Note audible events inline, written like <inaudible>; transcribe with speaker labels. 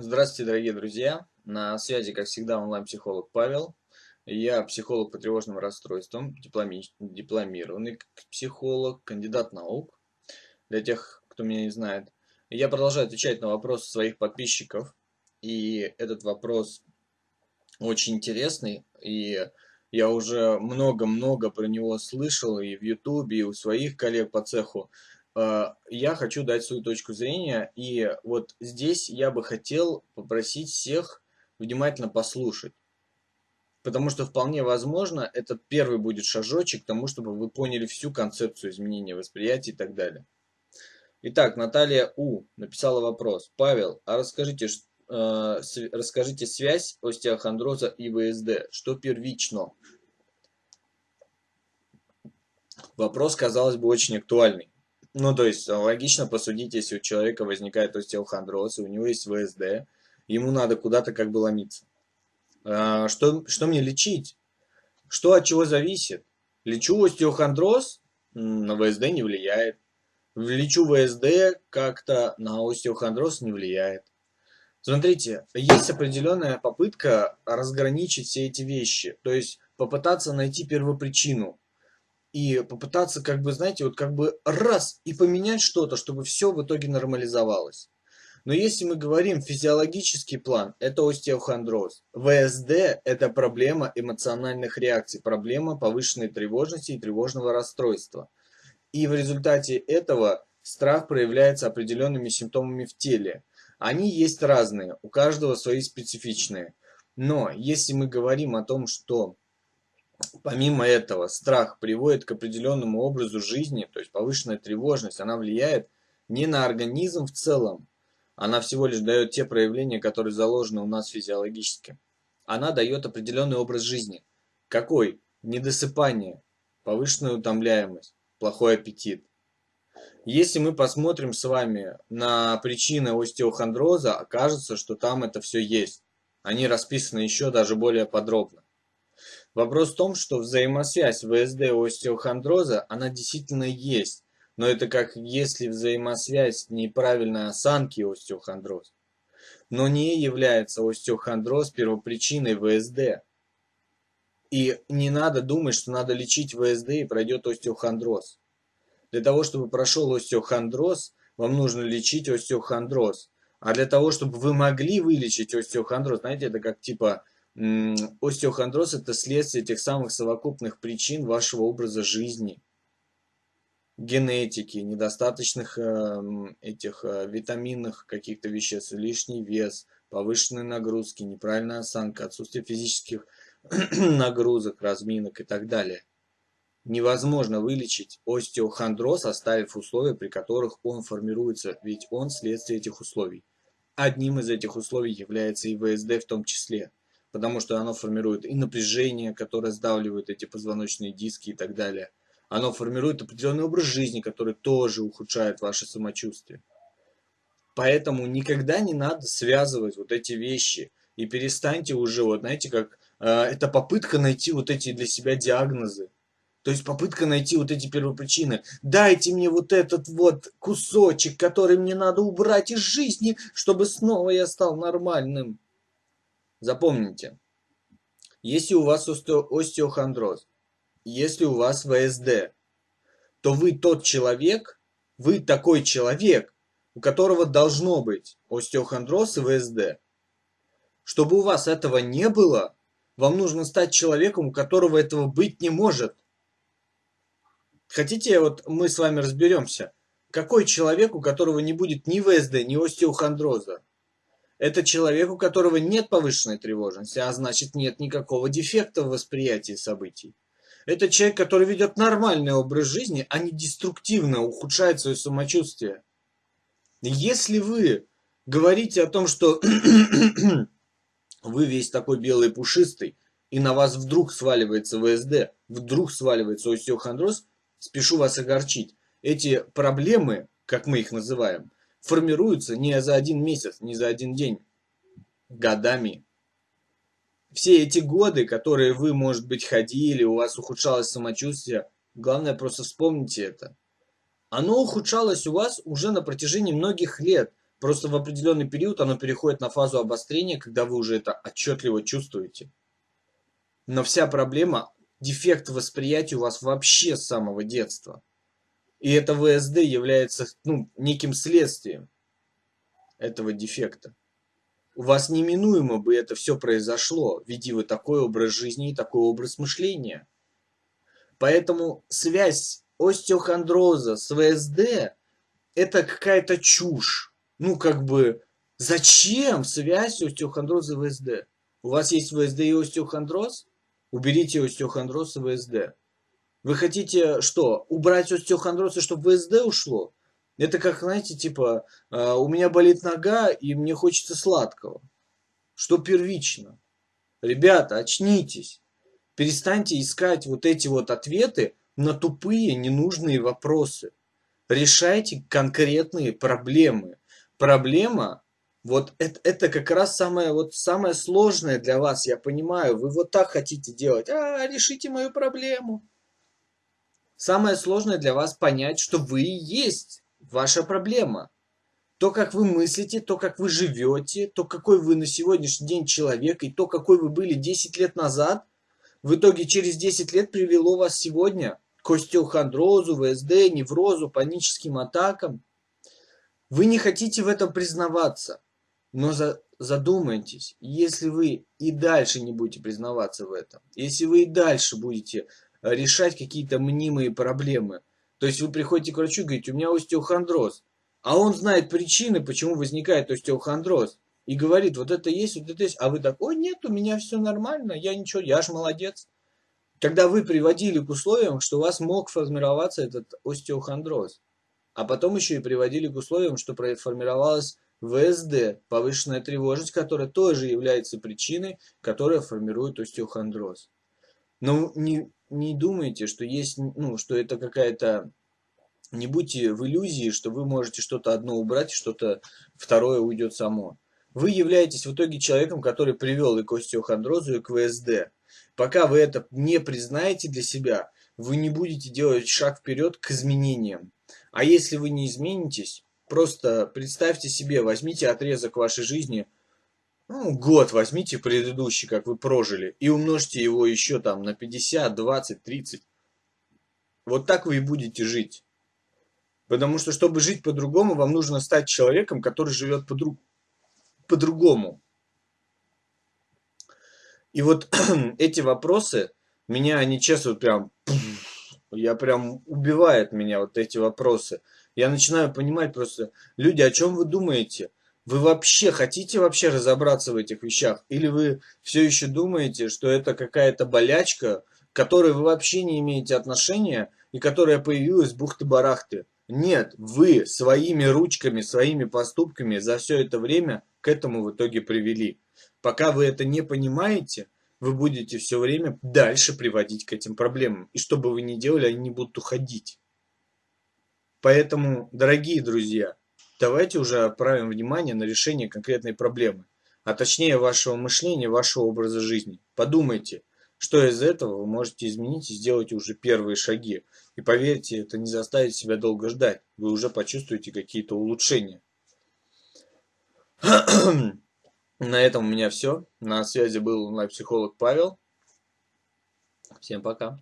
Speaker 1: Здравствуйте, дорогие друзья! На связи, как всегда, онлайн-психолог Павел. Я психолог по тревожным расстройствам, дипломи... дипломированный психолог, кандидат наук. Для тех, кто меня не знает. Я продолжаю отвечать на вопросы своих подписчиков. И этот вопрос очень интересный. И я уже много-много про него слышал и в Ютубе, и у своих коллег по цеху. Э, я хочу дать свою точку зрения, и вот здесь я бы хотел попросить всех внимательно послушать. Потому что вполне возможно, этот первый будет шажочек к тому, чтобы вы поняли всю концепцию изменения восприятия и так далее. Итак, Наталья У. написала вопрос. Павел, а расскажите, э, расскажите связь остеохондроза и ВСД. Что первично? Вопрос, казалось бы, очень актуальный. Ну, то есть, логично посудить, если у человека возникает остеохондроз, и у него есть ВСД, ему надо куда-то как бы ломиться. А, что, что мне лечить? Что от чего зависит? Лечу остеохондроз, на ВСД не влияет. Лечу ВСД, как-то на остеохондроз не влияет. Смотрите, есть определенная попытка разграничить все эти вещи. То есть, попытаться найти первопричину и попытаться, как бы, знаете, вот как бы раз и поменять что-то, чтобы все в итоге нормализовалось. Но если мы говорим физиологический план, это остеохондроз. ВСД – это проблема эмоциональных реакций, проблема повышенной тревожности и тревожного расстройства. И в результате этого страх проявляется определенными симптомами в теле. Они есть разные, у каждого свои специфичные. Но если мы говорим о том, что Помимо этого, страх приводит к определенному образу жизни, то есть повышенная тревожность, она влияет не на организм в целом, она всего лишь дает те проявления, которые заложены у нас физиологически. Она дает определенный образ жизни. Какой? Недосыпание, повышенная утомляемость, плохой аппетит. Если мы посмотрим с вами на причины остеохондроза, окажется, что там это все есть. Они расписаны еще даже более подробно. Вопрос в том, что взаимосвязь ВСД и остеохондроза, она действительно есть. Но это как если взаимосвязь неправильной осанки и остеохондроз. Но не является остеохондроз первопричиной ВСД. И не надо думать, что надо лечить ВСД и пройдет остеохондроз. Для того, чтобы прошел остеохондроз, вам нужно лечить остеохондроз. А для того, чтобы вы могли вылечить остеохондроз, знаете, это как типа Остеохондроз – это следствие тех самых совокупных причин вашего образа жизни, генетики, недостаточных эм, этих э, витаминных каких-то веществ, лишний вес, повышенные нагрузки, неправильная осанка, отсутствие физических <clears throat> нагрузок, разминок и так далее. Невозможно вылечить остеохондроз, оставив условия, при которых он формируется, ведь он следствие этих условий. Одним из этих условий является и ВСД в том числе потому что оно формирует и напряжение, которое сдавливает эти позвоночные диски и так далее. Оно формирует определенный образ жизни, который тоже ухудшает ваше самочувствие. Поэтому никогда не надо связывать вот эти вещи. И перестаньте уже, вот знаете, как э, это попытка найти вот эти для себя диагнозы. То есть попытка найти вот эти первопричины. Дайте мне вот этот вот кусочек, который мне надо убрать из жизни, чтобы снова я стал нормальным. Запомните, если у вас остеохондроз, если у вас ВСД, то вы тот человек, вы такой человек, у которого должно быть остеохондроз и ВСД. Чтобы у вас этого не было, вам нужно стать человеком, у которого этого быть не может. Хотите, вот мы с вами разберемся, какой человек, у которого не будет ни ВСД, ни остеохондроза? Это человек, у которого нет повышенной тревожности, а значит нет никакого дефекта в восприятии событий. Это человек, который ведет нормальный образ жизни, а не деструктивно ухудшает свое самочувствие. Если вы говорите о том, что <clears throat> вы весь такой белый пушистый, и на вас вдруг сваливается ВСД, вдруг сваливается остеохондроз, спешу вас огорчить. Эти проблемы, как мы их называем, формируются не за один месяц, не за один день, годами. Все эти годы, которые вы, может быть, ходили, у вас ухудшалось самочувствие, главное просто вспомните это. Оно ухудшалось у вас уже на протяжении многих лет, Просто в определенный период оно переходит на фазу обострения, когда вы уже это отчетливо чувствуете. Но вся проблема, дефект восприятия у вас вообще с самого детства. И это ВСД является ну, неким следствием этого дефекта. У вас неминуемо бы это все произошло, веди вы такой образ жизни и такой образ мышления. Поэтому связь остеохондроза с ВСД это какая-то чушь. Ну, как бы, зачем связь остеохондроза и ВСД? У вас есть ВСД и остеохондроз? Уберите остеохондроз и ВСД. Вы хотите что? Убрать остеохондроз чтобы ВСД ушло? Это как, знаете, типа, э, у меня болит нога и мне хочется сладкого. Что первично? Ребята, очнитесь. Перестаньте искать вот эти вот ответы на тупые, ненужные вопросы. Решайте конкретные проблемы. Проблема, вот это, это как раз самое, вот самое сложное для вас, я понимаю. Вы вот так хотите делать. А, решите мою проблему. Самое сложное для вас понять, что вы и есть ваша проблема. То, как вы мыслите, то, как вы живете, то, какой вы на сегодняшний день человек, и то, какой вы были 10 лет назад, в итоге через 10 лет привело вас сегодня к остеохондрозу, ВСД, неврозу, паническим атакам. Вы не хотите в этом признаваться, но за, задумайтесь, если вы и дальше не будете признаваться в этом, если вы и дальше будете решать какие-то мнимые проблемы. То есть вы приходите к врачу и говорите, у меня остеохондроз. А он знает причины, почему возникает остеохондроз. И говорит, вот это есть, вот это есть. А вы так, ой, нет, у меня все нормально, я ничего, я ж молодец. Когда вы приводили к условиям, что у вас мог формироваться этот остеохондроз. А потом еще и приводили к условиям, что формировалась ВСД, повышенная тревожность, которая тоже является причиной, которая формирует остеохондроз. Но не, не думайте, что есть, ну, что это какая-то... Не будьте в иллюзии, что вы можете что-то одно убрать, что-то второе уйдет само. Вы являетесь в итоге человеком, который привел и к остеохондрозу, и к ВСД. Пока вы это не признаете для себя, вы не будете делать шаг вперед к изменениям. А если вы не изменитесь, просто представьте себе, возьмите отрезок вашей жизни – ну, год возьмите предыдущий, как вы прожили, и умножьте его еще там на 50, 20, 30. Вот так вы и будете жить. Потому что, чтобы жить по-другому, вам нужно стать человеком, который живет по-другому. И вот <clears throat> эти вопросы, меня они честно прям, я прям убивает меня вот эти вопросы. Я начинаю понимать просто, люди, о чем вы думаете? Вы вообще хотите вообще разобраться в этих вещах? Или вы все еще думаете, что это какая-то болячка, к которой вы вообще не имеете отношения и которая появилась бухты-барахты? Нет, вы своими ручками, своими поступками за все это время к этому в итоге привели. Пока вы это не понимаете, вы будете все время дальше приводить к этим проблемам. И что бы вы ни делали, они не будут уходить. Поэтому, дорогие друзья, давайте уже отправим внимание на решение конкретной проблемы, а точнее вашего мышления, вашего образа жизни. Подумайте, что из этого вы можете изменить и сделать уже первые шаги. И поверьте, это не заставит себя долго ждать. Вы уже почувствуете какие-то улучшения. <clears throat> На этом у меня все. На связи был онлайн-психолог Павел. Всем пока.